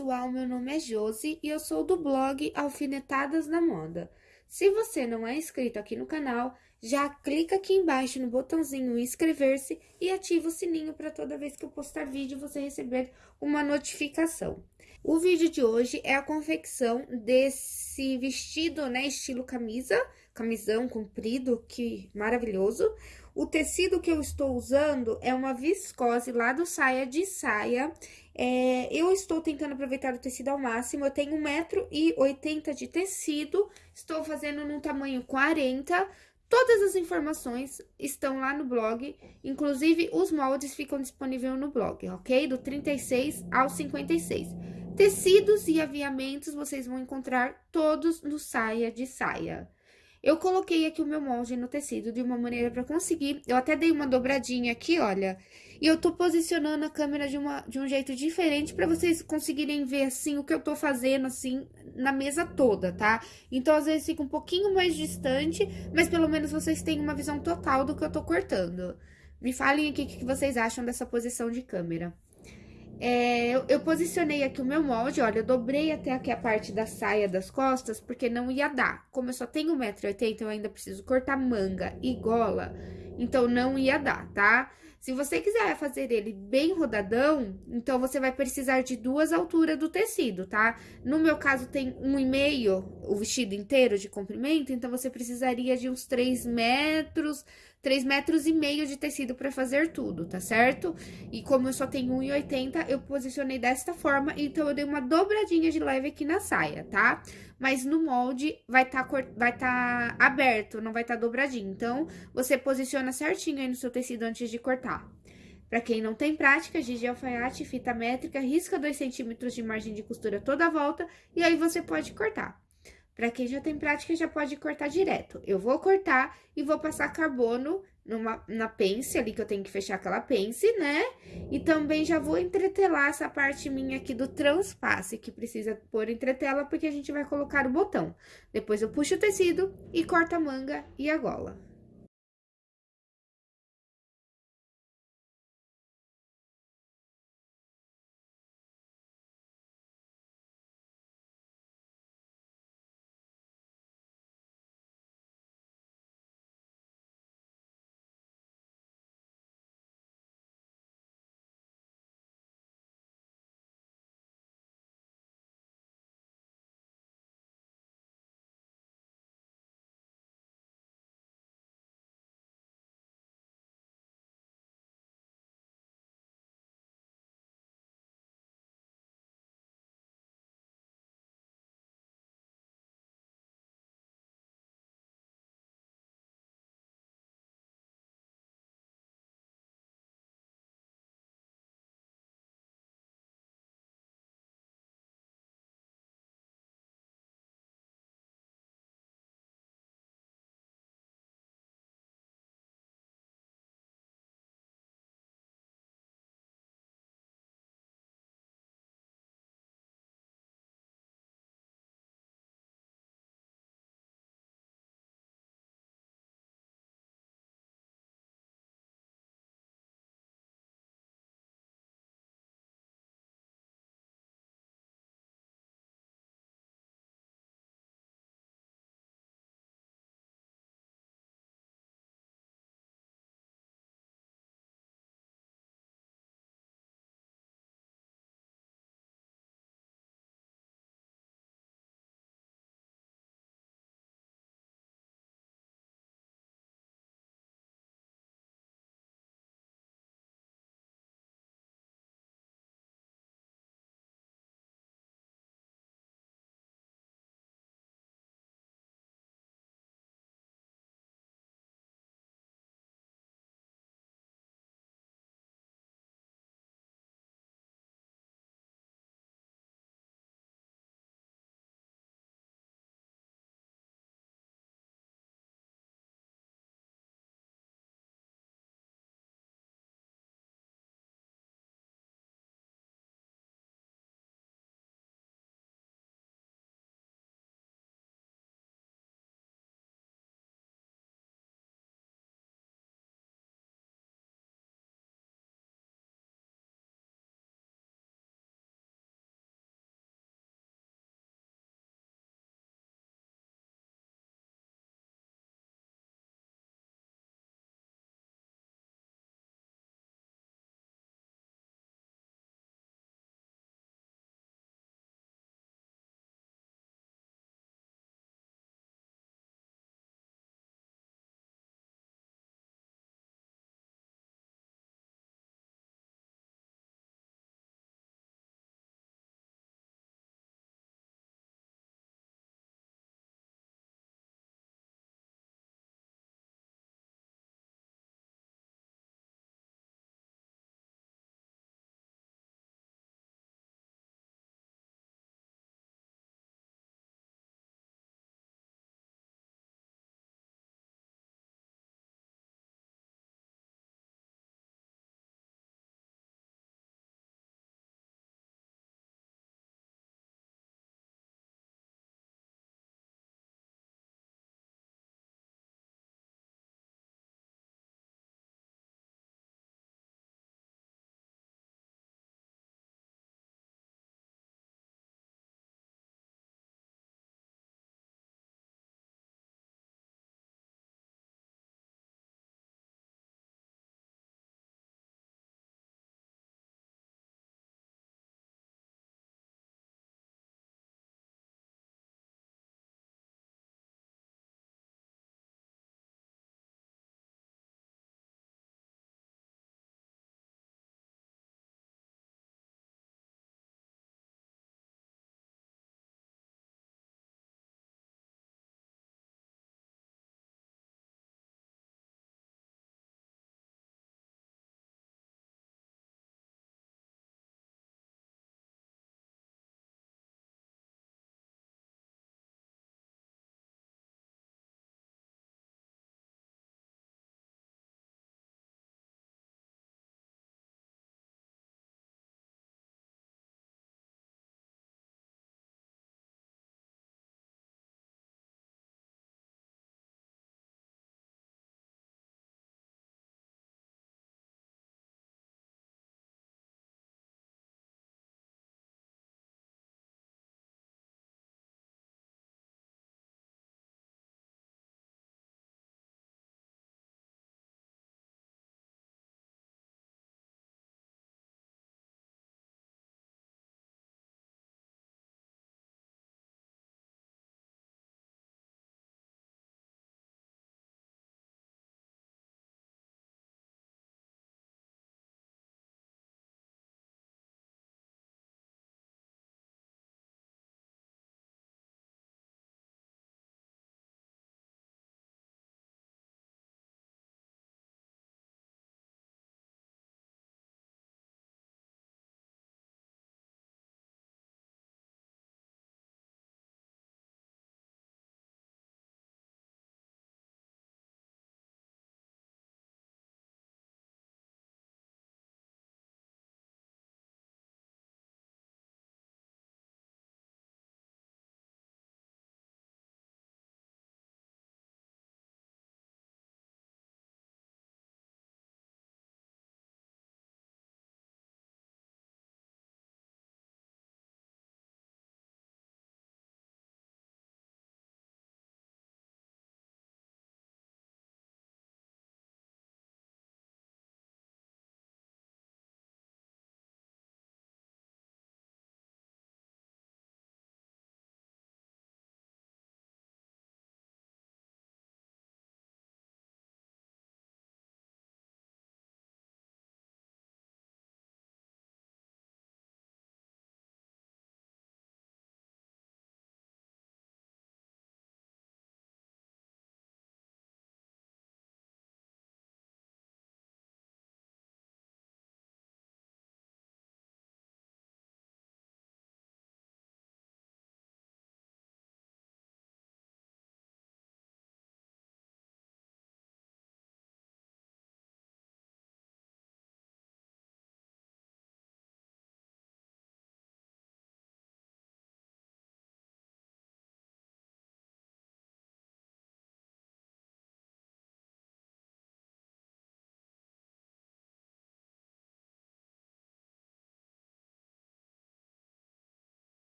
Pessoal. Meu nome é Josi e eu sou do blog Alfinetadas na Moda. Se você não é inscrito aqui no canal, já clica aqui embaixo no botãozinho inscrever-se e ativa o sininho para toda vez que eu postar vídeo você receber uma notificação. O vídeo de hoje é a confecção desse vestido, né, estilo camisa, camisão comprido, que maravilhoso. O tecido que eu estou usando é uma viscose lá do Saia de Saia. É, eu estou tentando aproveitar o tecido ao máximo, eu tenho 1,80m de tecido, estou fazendo num tamanho 40 Todas as informações estão lá no blog, inclusive os moldes ficam disponíveis no blog, ok? Do 36 ao 56. Tecidos e aviamentos vocês vão encontrar todos no Saia de Saia. Eu coloquei aqui o meu molde no tecido de uma maneira para conseguir, eu até dei uma dobradinha aqui, olha, e eu tô posicionando a câmera de, uma, de um jeito diferente para vocês conseguirem ver, assim, o que eu tô fazendo, assim, na mesa toda, tá? Então, às vezes fica um pouquinho mais distante, mas pelo menos vocês têm uma visão total do que eu tô cortando. Me falem aqui o que vocês acham dessa posição de câmera. É, eu, eu, posicionei aqui o meu molde, olha, eu dobrei até aqui a parte da saia das costas, porque não ia dar. Como eu só tenho 1,80m, eu ainda preciso cortar manga e gola, então não ia dar, tá? Se você quiser fazer ele bem rodadão, então você vai precisar de duas alturas do tecido, tá? No meu caso, tem um e meio o vestido inteiro de comprimento, então você precisaria de uns 3 metros, 3 metros e meio de tecido para fazer tudo, tá certo? E como eu só tenho 1,80, eu posicionei desta forma, então eu dei uma dobradinha de leve aqui na saia, tá? Mas no molde vai estar tá, vai tá aberto, não vai estar tá dobradinho. Então, você posiciona certinho aí no seu tecido antes de cortar. Para quem não tem prática, giz de alfaiate, fita métrica, risca 2 centímetros de margem de costura toda a volta e aí você pode cortar. Para quem já tem prática, já pode cortar direto. Eu vou cortar e vou passar carbono numa, na pence ali, que eu tenho que fechar aquela pence, né? E também já vou entretelar essa parte minha aqui do transpasse, que precisa pôr entretela, porque a gente vai colocar o botão. Depois eu puxo o tecido e corto a manga e a gola.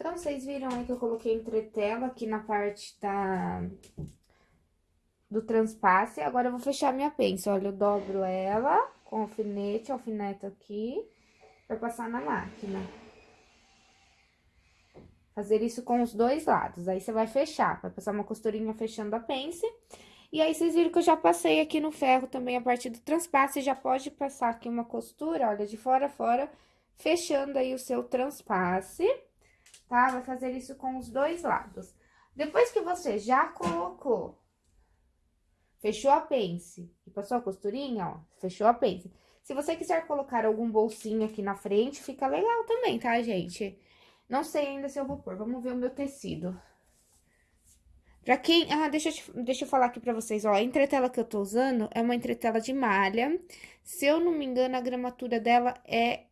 Então, vocês viram aí que eu coloquei entretela aqui na parte da... do transpasse. Agora, eu vou fechar minha pence. Olha, eu dobro ela com alfinete, alfineto aqui, pra passar na máquina. Fazer isso com os dois lados. Aí, você vai fechar, vai passar uma costurinha fechando a pence. E aí, vocês viram que eu já passei aqui no ferro também a partir do transpasse. Já pode passar aqui uma costura, olha, de fora a fora, fechando aí o seu transpasse tá? Vai fazer isso com os dois lados. Depois que você já colocou, fechou a pence e passou a costurinha, ó, fechou a pence. Se você quiser colocar algum bolsinho aqui na frente, fica legal também, tá, gente? Não sei ainda se eu vou pôr, vamos ver o meu tecido. Pra quem... Ah, deixa eu, te, deixa eu falar aqui pra vocês, ó, a entretela que eu tô usando é uma entretela de malha. Se eu não me engano, a gramatura dela é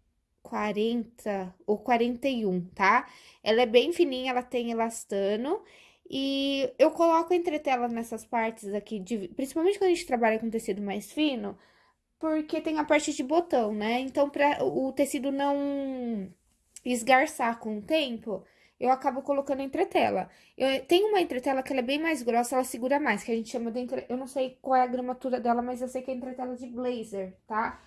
40 ou 41, tá? Ela é bem fininha, ela tem elastano. E eu coloco entretela nessas partes aqui, de, principalmente quando a gente trabalha com tecido mais fino, porque tem a parte de botão, né? Então, para o tecido não esgarçar com o tempo, eu acabo colocando entretela. Eu tenho uma entretela que ela é bem mais grossa, ela segura mais, que a gente chama de... Entre... Eu não sei qual é a gramatura dela, mas eu sei que é entretela de blazer, tá?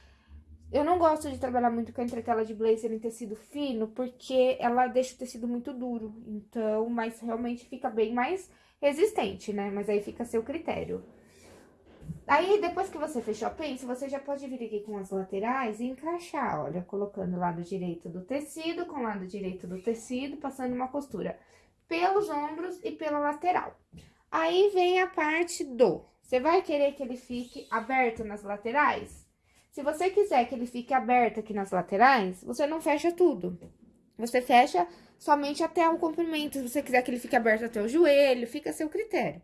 Eu não gosto de trabalhar muito com a entretela de blazer em tecido fino, porque ela deixa o tecido muito duro. Então, mas realmente fica bem mais resistente, né? Mas aí fica a seu critério. Aí, depois que você fechou a pence, você já pode vir aqui com as laterais e encaixar, olha, colocando o lado direito do tecido com o lado direito do tecido, passando uma costura pelos ombros e pela lateral. Aí, vem a parte do... Você vai querer que ele fique aberto nas laterais? Se você quiser que ele fique aberto aqui nas laterais, você não fecha tudo. Você fecha somente até o comprimento. Se você quiser que ele fique aberto até o joelho, fica a seu critério.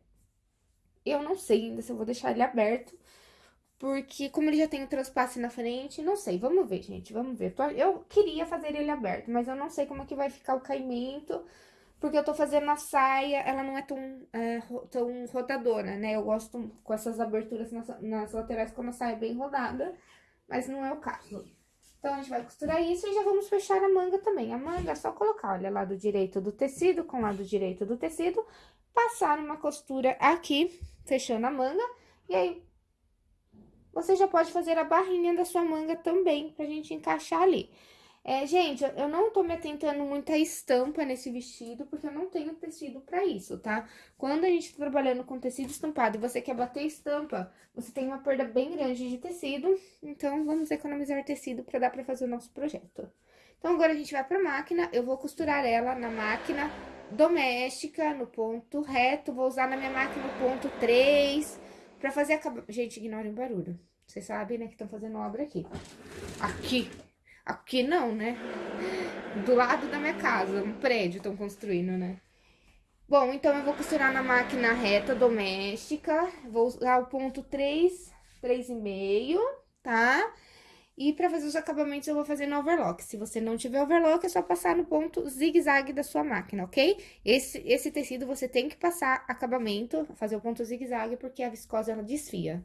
Eu não sei ainda se eu vou deixar ele aberto, porque como ele já tem o transpasse na frente, não sei. Vamos ver, gente, vamos ver. Eu queria fazer ele aberto, mas eu não sei como é que vai ficar o caimento, porque eu tô fazendo a saia, ela não é tão, é, tão rodadora, né? Eu gosto com essas aberturas nas, nas laterais com a saia bem rodada mas não é o caso. Então, a gente vai costurar isso e já vamos fechar a manga também. A manga é só colocar, olha, lado direito do tecido com lado direito do tecido, passar uma costura aqui, fechando a manga, e aí você já pode fazer a barrinha da sua manga também, pra gente encaixar ali. É, gente, eu não tô me atentando muito à estampa nesse vestido, porque eu não tenho tecido pra isso, tá? Quando a gente tá trabalhando com tecido estampado e você quer bater estampa, você tem uma perda bem grande de tecido, então vamos economizar tecido pra dar pra fazer o nosso projeto. Então, agora a gente vai pra máquina, eu vou costurar ela na máquina doméstica, no ponto reto, vou usar na minha máquina o ponto 3, pra fazer a... Gente, ignorem o barulho, vocês sabem, né, que estão fazendo obra aqui. Aqui! Aqui não, né? Do lado da minha casa, um prédio estão construindo, né? Bom, então eu vou costurar na máquina reta doméstica. Vou usar o ponto 3, 3,5, tá? E pra fazer os acabamentos eu vou fazer no overlock. Se você não tiver overlock, é só passar no ponto zigue-zague da sua máquina, ok? Esse, esse tecido você tem que passar acabamento, fazer o ponto zigue-zague, porque a viscose ela desfia.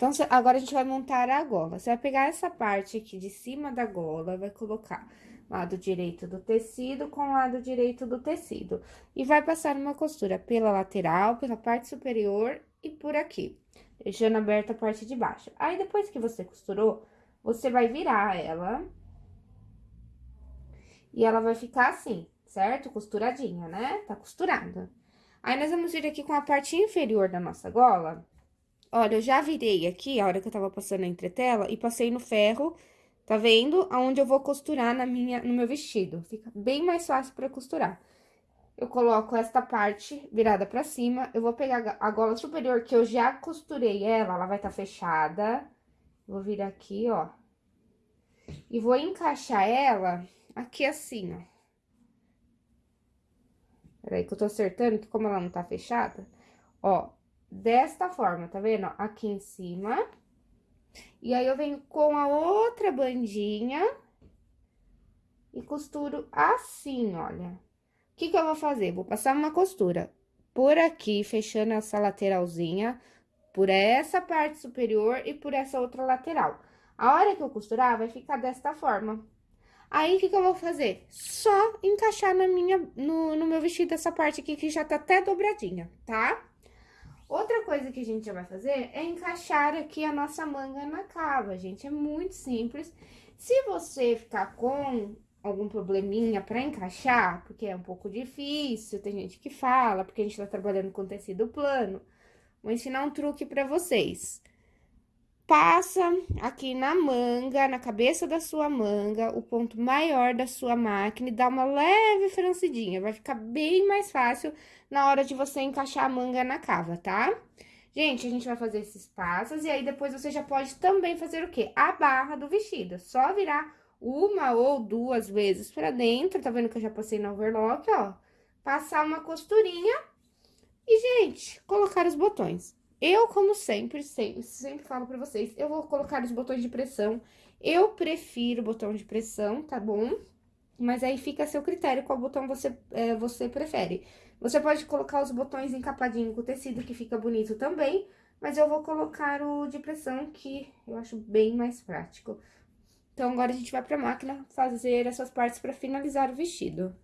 Então, agora a gente vai montar a gola. Você vai pegar essa parte aqui de cima da gola, vai colocar lado direito do tecido com lado direito do tecido. E vai passar uma costura pela lateral, pela parte superior e por aqui, deixando aberta a parte de baixo. Aí, depois que você costurou, você vai virar ela. E ela vai ficar assim, certo? Costuradinha, né? Tá costurada. Aí, nós vamos vir aqui com a parte inferior da nossa gola Olha, eu já virei aqui, a hora que eu tava passando a entretela, e passei no ferro, tá vendo? Aonde eu vou costurar na minha, no meu vestido. Fica bem mais fácil pra costurar. Eu coloco esta parte virada pra cima, eu vou pegar a gola superior, que eu já costurei ela, ela vai estar tá fechada. Vou vir aqui, ó. E vou encaixar ela aqui assim, ó. Peraí que eu tô acertando, que como ela não tá fechada, ó, desta forma, tá vendo? Aqui em cima. E aí, eu venho com a outra bandinha e costuro assim, olha. O que que eu vou fazer? Vou passar uma costura por aqui, fechando essa lateralzinha, por essa parte superior e por essa outra lateral. A hora que eu costurar, vai ficar desta forma. Aí, o que que eu vou fazer? Só encaixar na minha, no, no meu vestido essa parte aqui que já tá até dobradinha, tá? Outra coisa que a gente já vai fazer é encaixar aqui a nossa manga na cava, gente. É muito simples. Se você ficar com algum probleminha para encaixar, porque é um pouco difícil, tem gente que fala, porque a gente tá trabalhando com tecido plano, vou ensinar um truque para vocês passa aqui na manga, na cabeça da sua manga, o ponto maior da sua máquina e dá uma leve francidinha. Vai ficar bem mais fácil na hora de você encaixar a manga na cava, tá? Gente, a gente vai fazer esses passos e aí depois você já pode também fazer o quê? A barra do vestido. Só virar uma ou duas vezes pra dentro, tá vendo que eu já passei no overlock, ó? Passar uma costurinha e, gente, colocar os botões. Eu, como sempre, sempre, sempre falo pra vocês, eu vou colocar os botões de pressão. Eu prefiro botão de pressão, tá bom? Mas aí fica a seu critério qual botão você, é, você prefere. Você pode colocar os botões encapadinho com tecido, que fica bonito também. Mas eu vou colocar o de pressão, que eu acho bem mais prático. Então, agora a gente vai pra máquina fazer essas partes pra finalizar o vestido.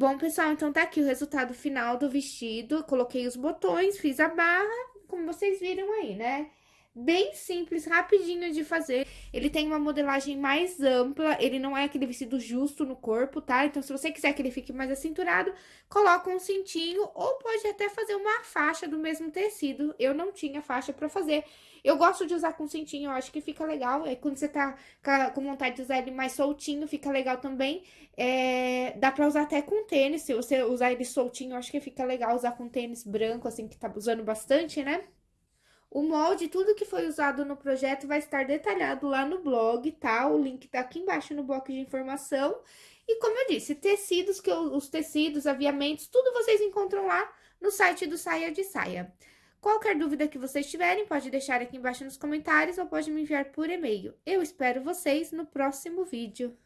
Bom, pessoal, então tá aqui o resultado final do vestido. Coloquei os botões, fiz a barra, como vocês viram aí, né? Bem simples, rapidinho de fazer. Ele tem uma modelagem mais ampla, ele não é aquele vestido justo no corpo, tá? Então, se você quiser que ele fique mais acinturado, coloca um cintinho ou pode até fazer uma faixa do mesmo tecido. Eu não tinha faixa pra fazer. Eu gosto de usar com cintinho, eu acho que fica legal. É quando você tá com vontade de usar ele mais soltinho, fica legal também. É, dá pra usar até com tênis, se você usar ele soltinho, eu acho que fica legal usar com tênis branco, assim, que tá usando bastante, né? O molde, tudo que foi usado no projeto vai estar detalhado lá no blog, tá? O link tá aqui embaixo no bloco de informação. E como eu disse, tecidos, que eu, os tecidos, aviamentos, tudo vocês encontram lá no site do Saia de Saia. Qualquer dúvida que vocês tiverem, pode deixar aqui embaixo nos comentários ou pode me enviar por e-mail. Eu espero vocês no próximo vídeo.